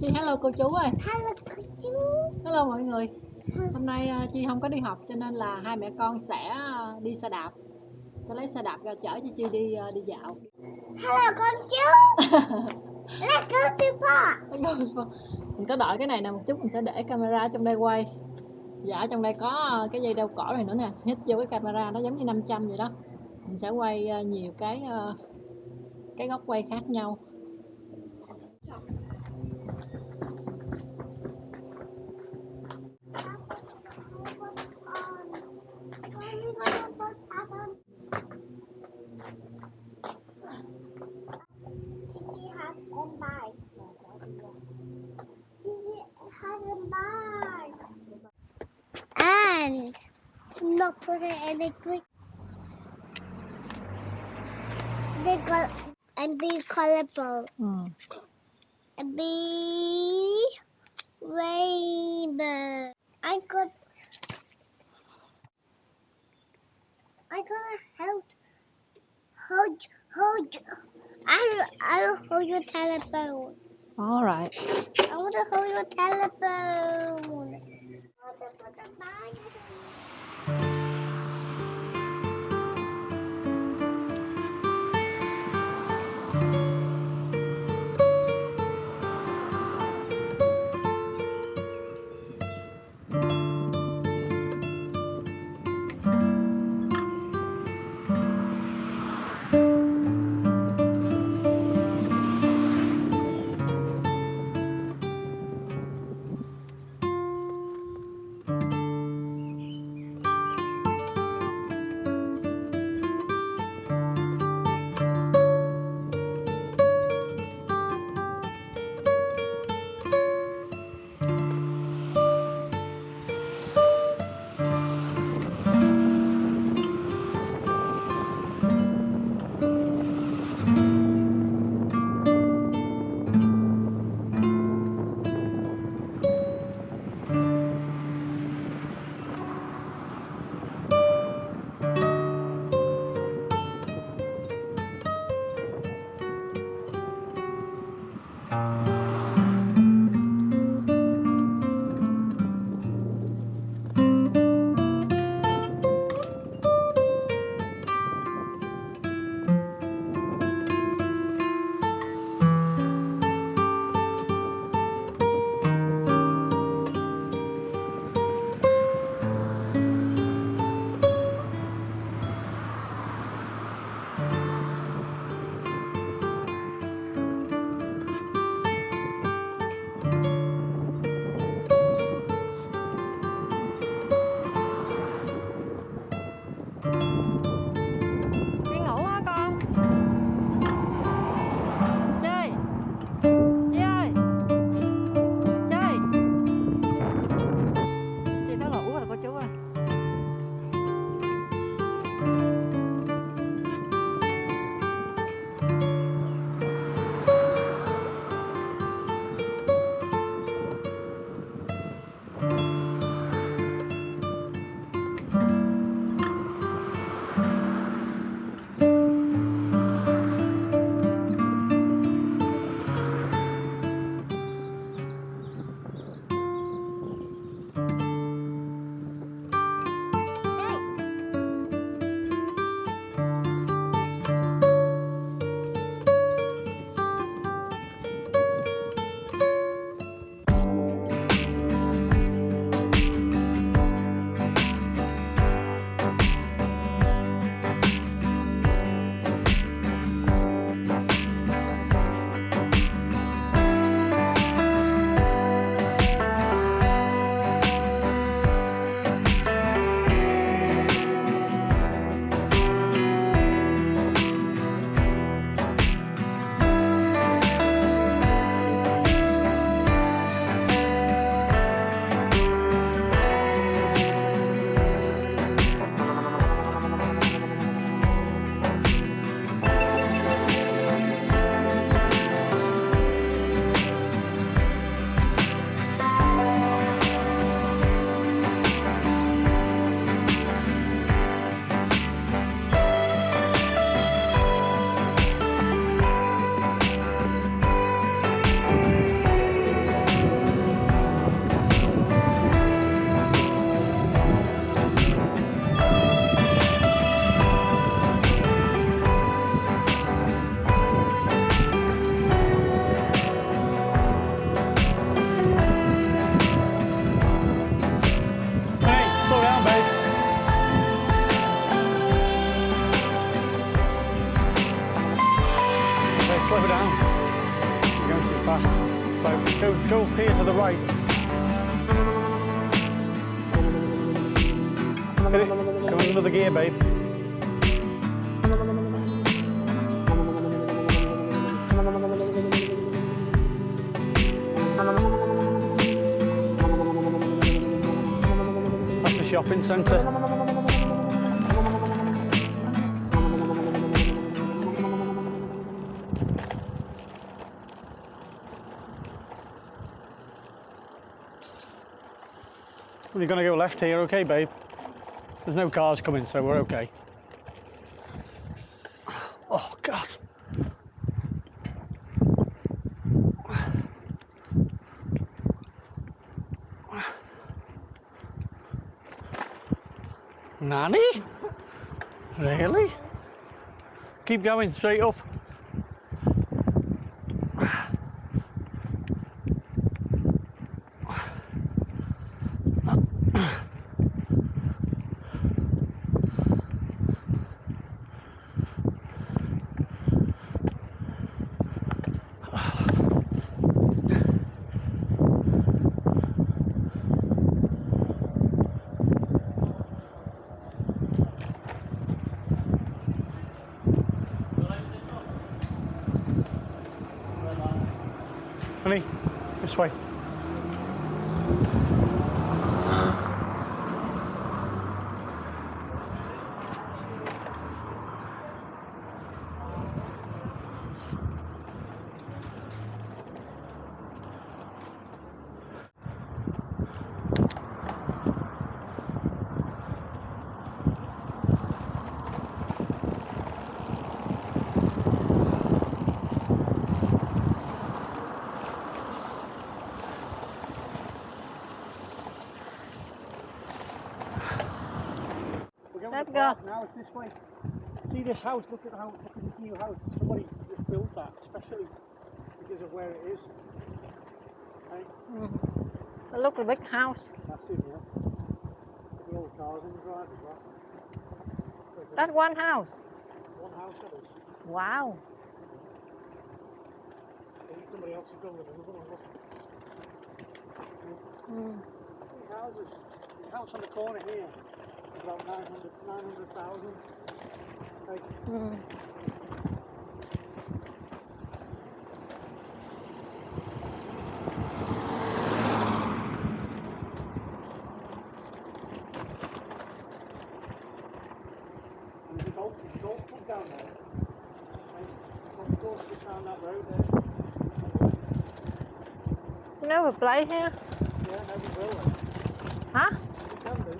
Chi hello cô chú ơi. Hello cô chú. Hello mọi người. Hôm nay ờ, Chi không có đi học cho nên là hai mẹ con sẽ ờ, đi xe đạp. Sẽ lấy xe đạp ra chở cho Chi đi ờ, đi dạo. Hello con chú. Let's go to park Mình có đợi cái này nè một chút mình sẽ để camera trong đây quay. Dạ trong đây có cái dây đeo cổ này nữa nè Hít vô cái camera nó giống như 500 vậy đó. Mình sẽ quay nhiều cái cái góc quay khác nhau not put it in the quick. They got and be colorful ừ. and be rainbow. I got. I gotta help. Hold, hold. I'll, I'll hold your telephone. Alright I want to hold your telephone. Come in another gear, babe. That's the shopping centre. We're going to go left here, okay, babe? There's no cars coming, so we're okay. Oh, God. Nanny? Really? Keep going straight up. Honey, this way. Let's to go. park Now it's this way. See this house? Look at how look at this new house. Somebody just built that, especially because of where it is. Okay, Mm. A big house. that's it. Yeah. Look at all the cars in the drive as well. That one house. one house that is. Wow. Somebody else is building another one. Look. Mm. Houses. The house on the corner here about 900 900,000. Mm. And there's a golf, there's golf club down there. Okay. Golf course down that road there. You never play here? Yeah, will. Huh? We can do.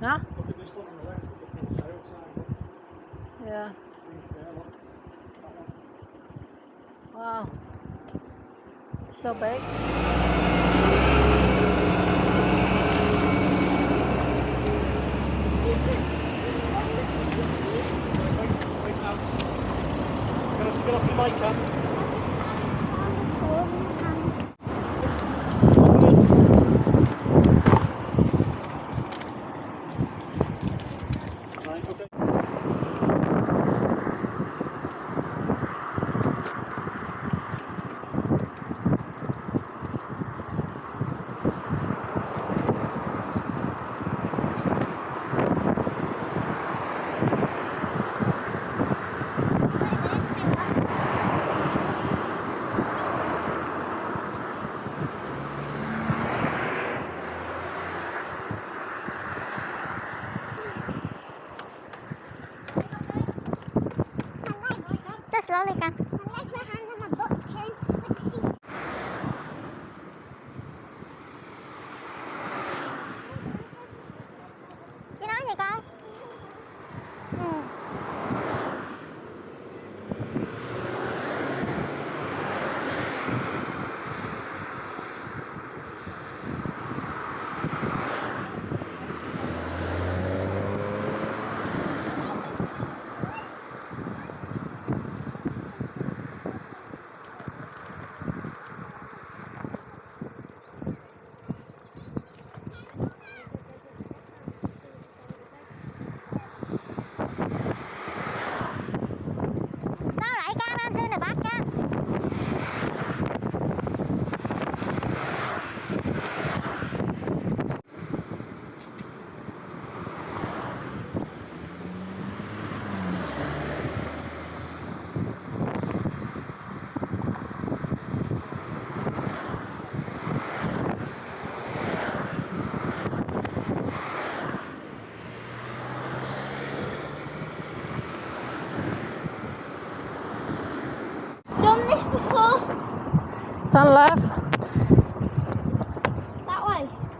Huh? Look at this one on the left, look at the sale sign. Yeah. There, look. That one. Wow. So big. Get off, your bike, Cam.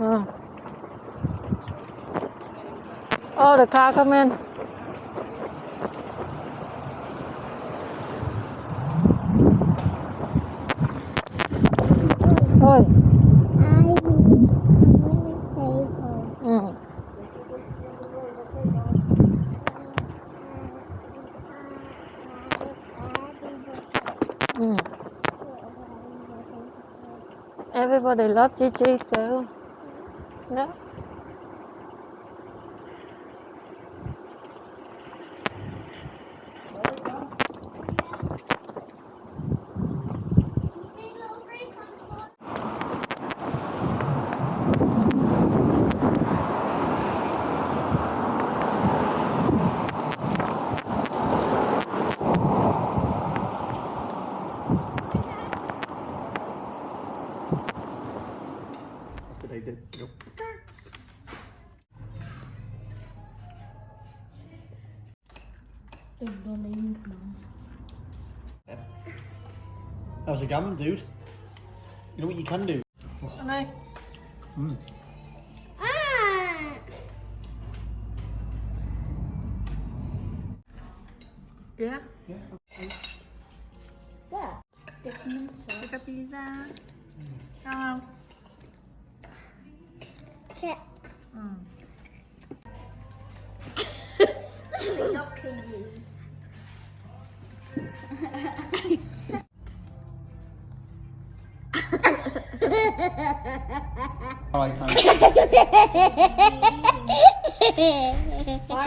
Oh. Oh, the car come in. Ôi. I want to Ừ. Ừ. Everybody love Gigi too. No? How's a gammon, dude? You know what you can do? Đây. Mm. Ah! Yeah. Yeah. Yeah. Segment Cái pizza. Ngon không? Why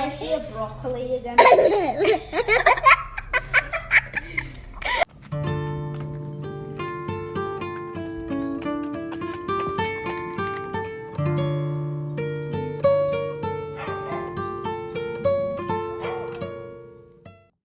is she a broccoli again?